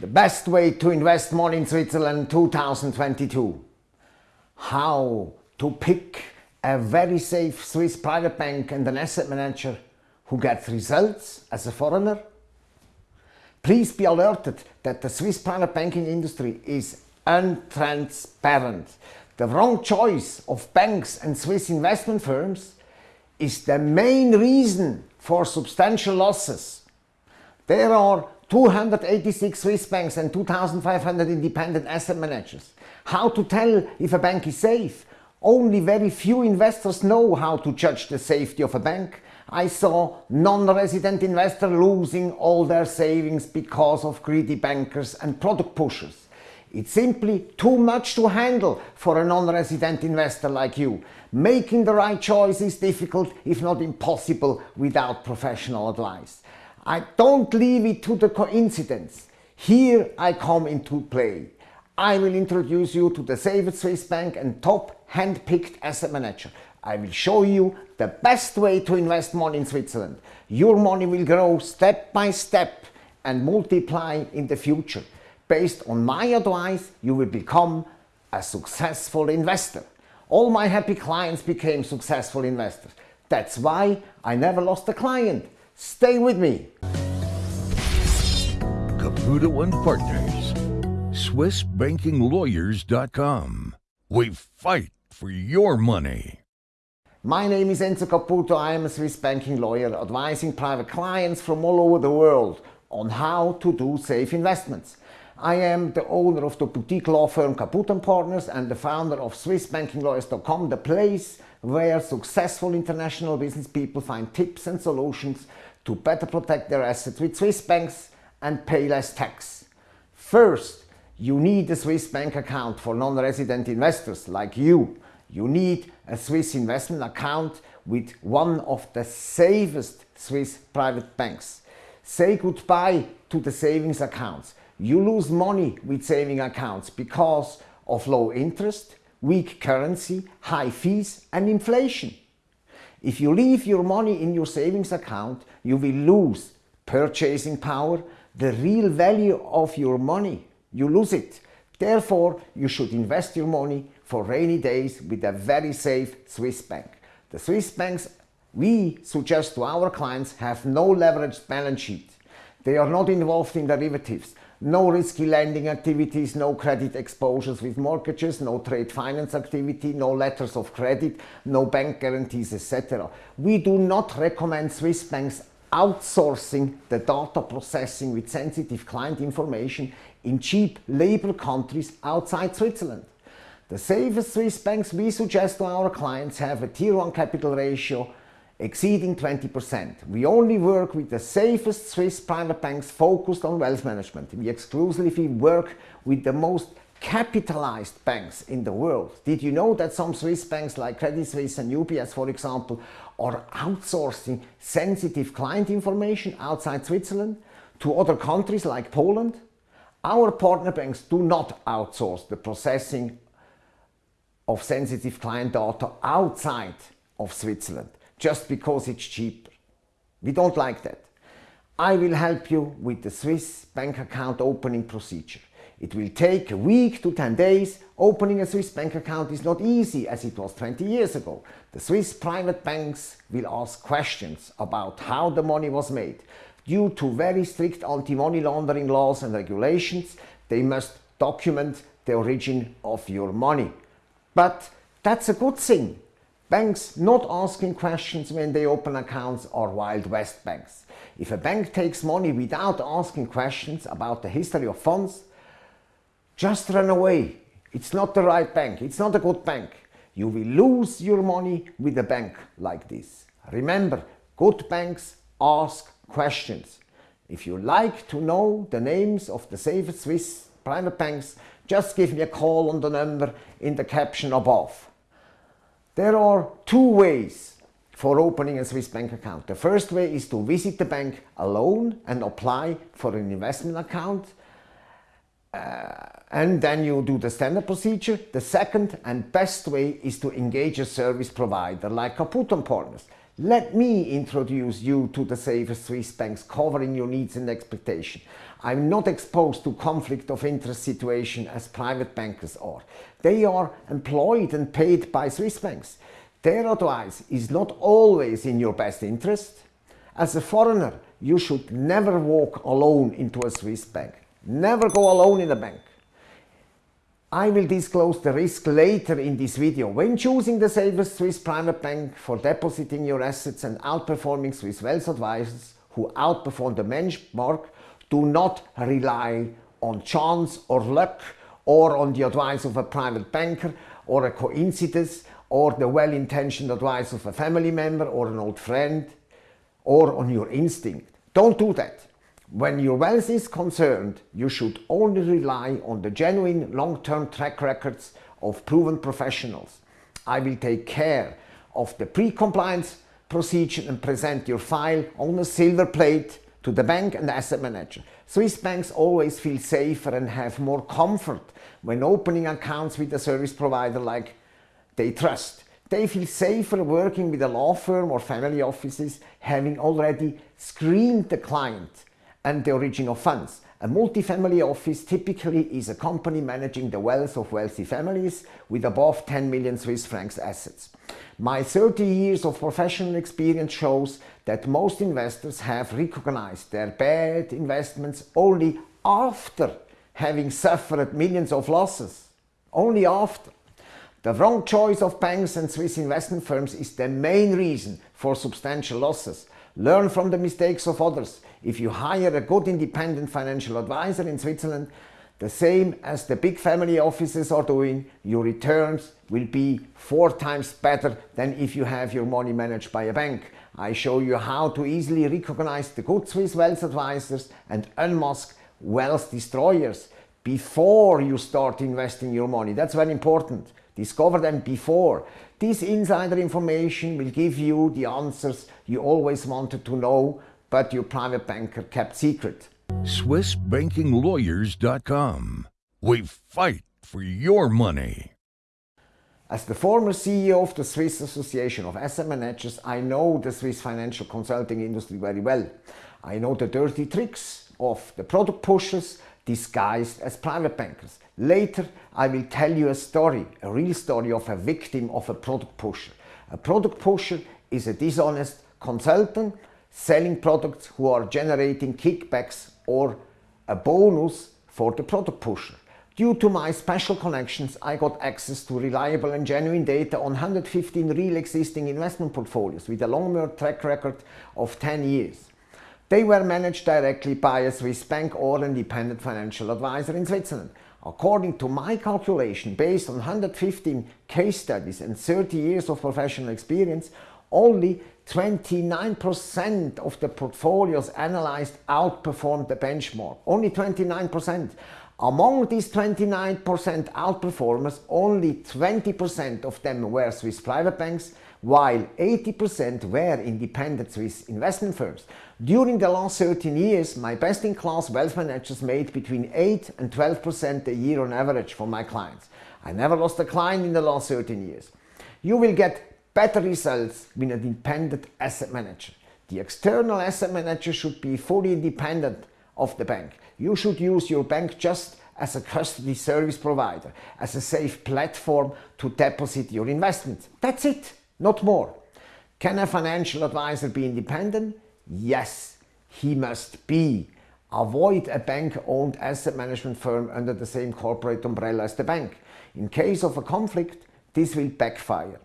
The best way to invest more in Switzerland 2022. How to pick a very safe Swiss private bank and an asset manager who gets results as a foreigner. Please be alerted that the Swiss private banking industry is untransparent. The wrong choice of banks and Swiss investment firms is the main reason for substantial losses. There are 286 Swiss banks and 2,500 independent asset managers. How to tell if a bank is safe? Only very few investors know how to judge the safety of a bank. I saw non-resident investors losing all their savings because of greedy bankers and product pushers. It's simply too much to handle for a non-resident investor like you. Making the right choice is difficult, if not impossible, without professional advice. I don't leave it to the coincidence. Here I come into play. I will introduce you to the safest Swiss bank and top hand-picked asset manager. I will show you the best way to invest money in Switzerland. Your money will grow step by step and multiply in the future. Based on my advice, you will become a successful investor. All my happy clients became successful investors. That's why I never lost a client. Stay with me. Caputo and Partners. SwissBankingLawyers.com. We fight for your money. My name is Enzo Caputo. I am a Swiss banking lawyer advising private clients from all over the world on how to do safe investments. I am the owner of the boutique law firm Caputo & Partners and the founder of SwissBankingLawyers.com, the place where successful international business people find tips and solutions to better protect their assets with Swiss banks and pay less tax. First, you need a Swiss bank account for non-resident investors like you. You need a Swiss investment account with one of the safest Swiss private banks. Say goodbye to the savings accounts. You lose money with saving accounts because of low interest, weak currency, high fees and inflation. If you leave your money in your savings account, you will lose purchasing power, the real value of your money. You lose it. Therefore, you should invest your money for rainy days with a very safe Swiss bank. The Swiss banks we suggest to our clients have no leveraged balance sheet. They are not involved in derivatives, no risky lending activities, no credit exposures with mortgages, no trade finance activity, no letters of credit, no bank guarantees, etc. We do not recommend Swiss banks outsourcing the data processing with sensitive client information in cheap labor countries outside Switzerland. The safest Swiss banks we suggest to our clients have a Tier 1 capital ratio exceeding 20%. We only work with the safest Swiss private banks focused on wealth management. We exclusively work with the most capitalized banks in the world. Did you know that some Swiss banks like Credit Suisse and UBS, for example, are outsourcing sensitive client information outside Switzerland to other countries like Poland? Our partner banks do not outsource the processing of sensitive client data outside of Switzerland just because it's cheaper. We don't like that. I will help you with the Swiss bank account opening procedure. It will take a week to 10 days. Opening a Swiss bank account is not easy as it was 20 years ago. The Swiss private banks will ask questions about how the money was made. Due to very strict anti-money laundering laws and regulations, they must document the origin of your money. But that's a good thing. Banks not asking questions when they open accounts are Wild West banks. If a bank takes money without asking questions about the history of funds, just run away. It's not the right bank. It's not a good bank. You will lose your money with a bank like this. Remember, good banks ask questions. If you like to know the names of the safest Swiss private banks, just give me a call on the number in the caption above. There are two ways for opening a Swiss bank account. The first way is to visit the bank alone and apply for an investment account uh, and then you do the standard procedure. The second and best way is to engage a service provider like Caputo Partners. Let me introduce you to the safest Swiss banks covering your needs and expectations. I'm not exposed to conflict of interest situation as private bankers are. They are employed and paid by Swiss banks. Their advice is not always in your best interest. As a foreigner, you should never walk alone into a Swiss bank. Never go alone in a bank. I will disclose the risk later in this video. When choosing the safest Swiss private bank for depositing your assets and outperforming Swiss wealth advisors who outperform the benchmark, do not rely on chance or luck or on the advice of a private banker or a coincidence or the well-intentioned advice of a family member or an old friend or on your instinct. Don't do that. When your wealth is concerned, you should only rely on the genuine long-term track records of proven professionals. I will take care of the pre-compliance procedure and present your file on a silver plate to the bank and the asset manager. Swiss banks always feel safer and have more comfort when opening accounts with a service provider like they trust. They feel safer working with a law firm or family offices having already screened the client and the origin of funds. A multifamily office typically is a company managing the wealth of wealthy families with above 10 million Swiss francs assets. My 30 years of professional experience shows that most investors have recognized their bad investments only after having suffered millions of losses. Only after. The wrong choice of banks and Swiss investment firms is the main reason for substantial losses. Learn from the mistakes of others. If you hire a good independent financial advisor in Switzerland, the same as the big family offices are doing, your returns will be four times better than if you have your money managed by a bank. I show you how to easily recognize the good Swiss wealth advisors and unmask wealth destroyers before you start investing your money. That's very important. Discover them before. This insider information will give you the answers you always wanted to know, but your private banker kept secret. SwissBankingLawyers.com. We fight for your money. As the former CEO of the Swiss Association of Asset Managers, I know the Swiss financial consulting industry very well. I know the dirty tricks of the product pushers disguised as private bankers. Later, I will tell you a story, a real story of a victim of a product pusher. A product pusher is a dishonest consultant selling products who are generating kickbacks or a bonus for the product pusher. Due to my special connections, I got access to reliable and genuine data on 115 real existing investment portfolios with a long-term track record of 10 years. They were managed directly by a Swiss bank or independent financial advisor in Switzerland. According to my calculation, based on 115 case studies and 30 years of professional experience, only 29% of the portfolios analyzed outperformed the benchmark. Only 29%. Among these 29% outperformers, only 20% of them were Swiss private banks, while 80% were independent Swiss investment firms. During the last 13 years, my best-in-class wealth managers made between 8 and 12% a year on average for my clients. I never lost a client in the last 13 years. You will get better results with an independent asset manager. The external asset manager should be fully independent of the bank. You should use your bank just as a custody service provider, as a safe platform to deposit your investments. That's it, not more. Can a financial advisor be independent? Yes, he must be. Avoid a bank-owned asset management firm under the same corporate umbrella as the bank. In case of a conflict, this will backfire.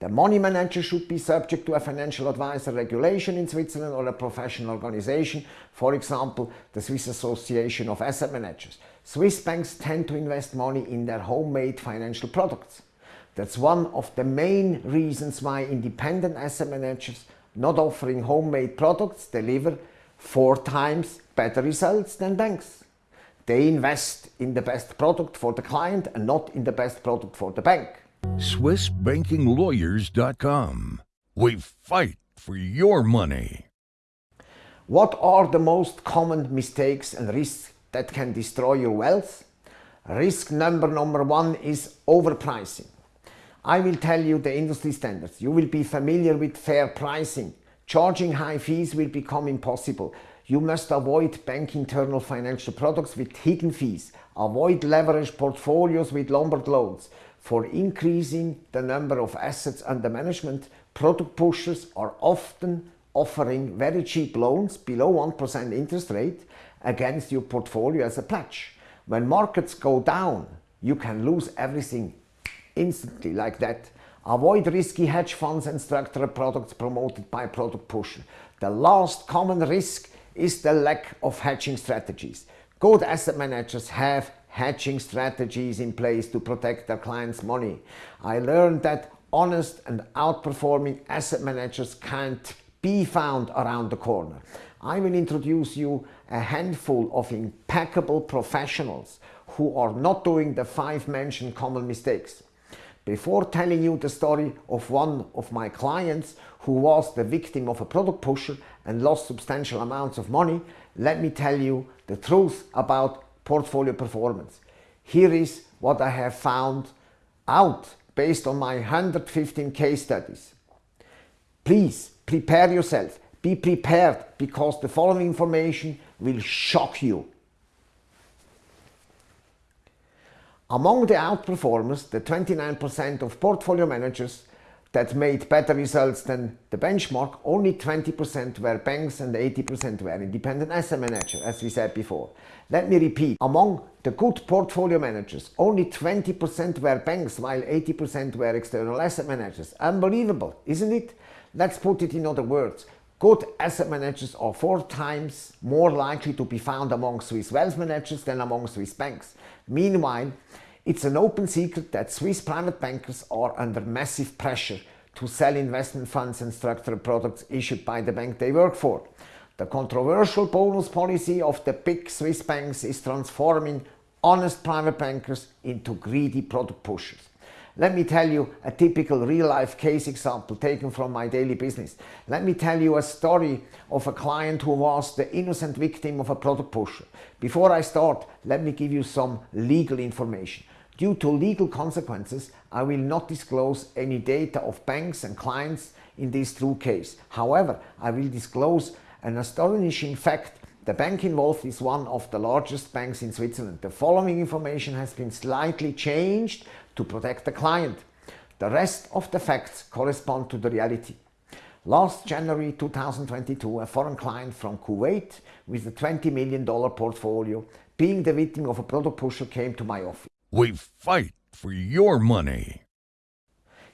The money manager should be subject to a financial advisor regulation in Switzerland or a professional organization, for example, the Swiss Association of Asset Managers. Swiss banks tend to invest money in their homemade financial products. That's one of the main reasons why independent asset managers not offering homemade products deliver four times better results than banks. They invest in the best product for the client and not in the best product for the bank. SwissBankingLawyers.com. We fight for your money. What are the most common mistakes and risks that can destroy your wealth? Risk number number one is overpricing. I will tell you the industry standards. You will be familiar with fair pricing. Charging high fees will become impossible. You must avoid bank internal financial products with hidden fees. Avoid leveraged portfolios with Lombard loans. For increasing the number of assets under management, product pushers are often offering very cheap loans below 1% interest rate against your portfolio as a pledge. When markets go down, you can lose everything instantly like that. Avoid risky hedge funds and structured products promoted by product pusher. The last common risk is the lack of hedging strategies. Good asset managers have hedging strategies in place to protect their clients' money. I learned that honest and outperforming asset managers can't be found around the corner. I will introduce you a handful of impeccable professionals who are not doing the five mentioned common mistakes. Before telling you the story of one of my clients who was the victim of a product pusher and lost substantial amounts of money, let me tell you the truth about portfolio performance. Here is what I have found out based on my 115 case studies. Please prepare yourself. Be prepared because the following information will shock you. Among the outperformers, the 29% of portfolio managers that made better results than the benchmark, only 20% were banks and 80% were independent asset managers, as we said before. Let me repeat, among the good portfolio managers, only 20% were banks while 80% were external asset managers. Unbelievable, isn't it? Let's put it in other words. Good asset managers are four times more likely to be found among Swiss wealth managers than among Swiss banks. Meanwhile, it's an open secret that Swiss private bankers are under massive pressure to sell investment funds and structured products issued by the bank they work for. The controversial bonus policy of the big Swiss banks is transforming honest private bankers into greedy product pushers. Let me tell you a typical real-life case example taken from my daily business. Let me tell you a story of a client who was the innocent victim of a product pusher. Before I start, let me give you some legal information. Due to legal consequences, I will not disclose any data of banks and clients in this true case. However, I will disclose an astonishing fact the bank involved is one of the largest banks in Switzerland. The following information has been slightly changed to protect the client. The rest of the facts correspond to the reality. Last January 2022, a foreign client from Kuwait with a $20 million portfolio being the victim of a product pusher came to my office. We fight for your money.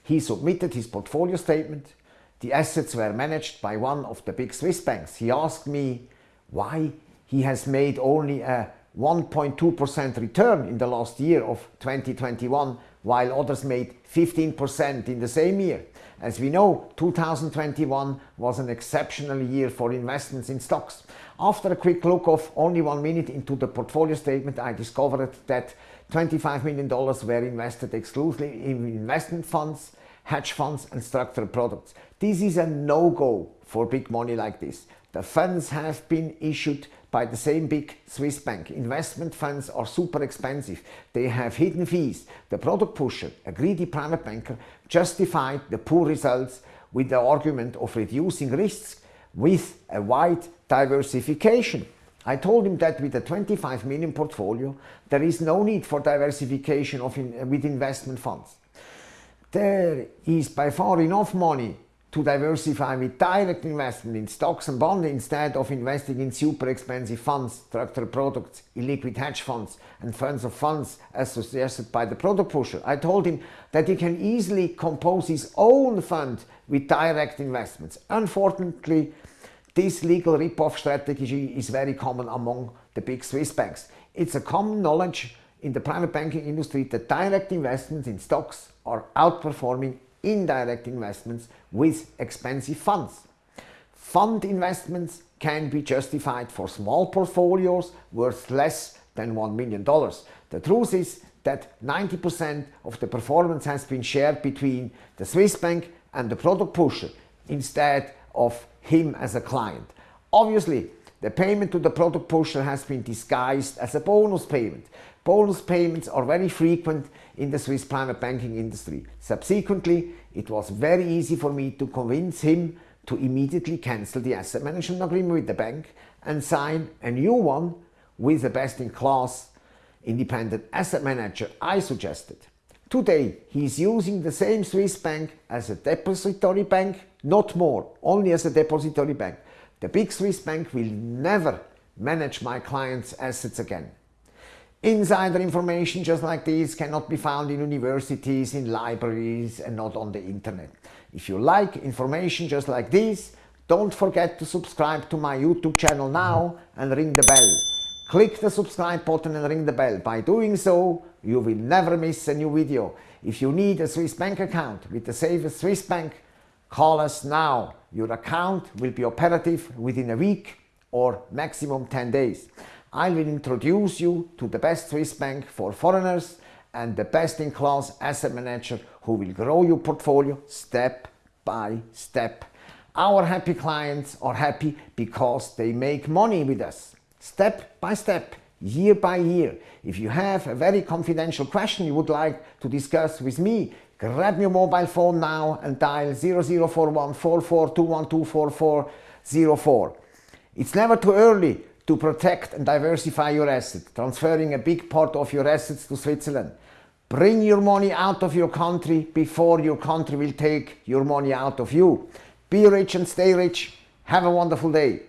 He submitted his portfolio statement. The assets were managed by one of the big Swiss banks. He asked me why he has made only a 1.2% return in the last year of 2021 while others made 15% in the same year. As we know, 2021 was an exceptional year for investments in stocks. After a quick look of only one minute into the portfolio statement, I discovered that $25 million were invested exclusively in investment funds, hedge funds and structured products. This is a no-go for big money like this. The funds have been issued by the same big Swiss bank. Investment funds are super expensive. They have hidden fees. The product pusher, a greedy private banker, justified the poor results with the argument of reducing risks with a wide diversification. I told him that with a 25 million portfolio, there is no need for diversification of in, with investment funds. There is by far enough money to diversify with direct investment in stocks and bonds instead of investing in super expensive funds, structured products, illiquid hedge funds and funds of funds as suggested by the product pusher. I told him that he can easily compose his own fund with direct investments. Unfortunately, this legal rip-off strategy is very common among the big Swiss banks. It's a common knowledge in the private banking industry that direct investments in stocks are outperforming indirect investments with expensive funds. Fund investments can be justified for small portfolios worth less than $1 million. The truth is that 90% of the performance has been shared between the Swiss bank and the product pusher instead of him as a client. Obviously, The payment to the product pusher has been disguised as a bonus payment. Bonus payments are very frequent in the Swiss private banking industry. Subsequently, it was very easy for me to convince him to immediately cancel the asset management agreement with the bank and sign a new one with the best-in-class independent asset manager I suggested. Today, he is using the same Swiss bank as a depository bank, not more, only as a depository bank. The big Swiss bank will never manage my clients' assets again. Insider information just like this cannot be found in universities, in libraries and not on the internet. If you like information just like this, don't forget to subscribe to my YouTube channel now and ring the bell. Click the subscribe button and ring the bell. By doing so, you will never miss a new video. If you need a Swiss bank account with the safest Swiss bank, call us now. Your account will be operative within a week or maximum 10 days. I will introduce you to the best Swiss bank for foreigners and the best-in-class asset manager who will grow your portfolio step by step. Our happy clients are happy because they make money with us, step by step, year by year. If you have a very confidential question you would like to discuss with me, grab your mobile phone now and dial 0041 4421244404. It's never too early to protect and diversify your assets, transferring a big part of your assets to Switzerland. Bring your money out of your country before your country will take your money out of you. Be rich and stay rich. Have a wonderful day.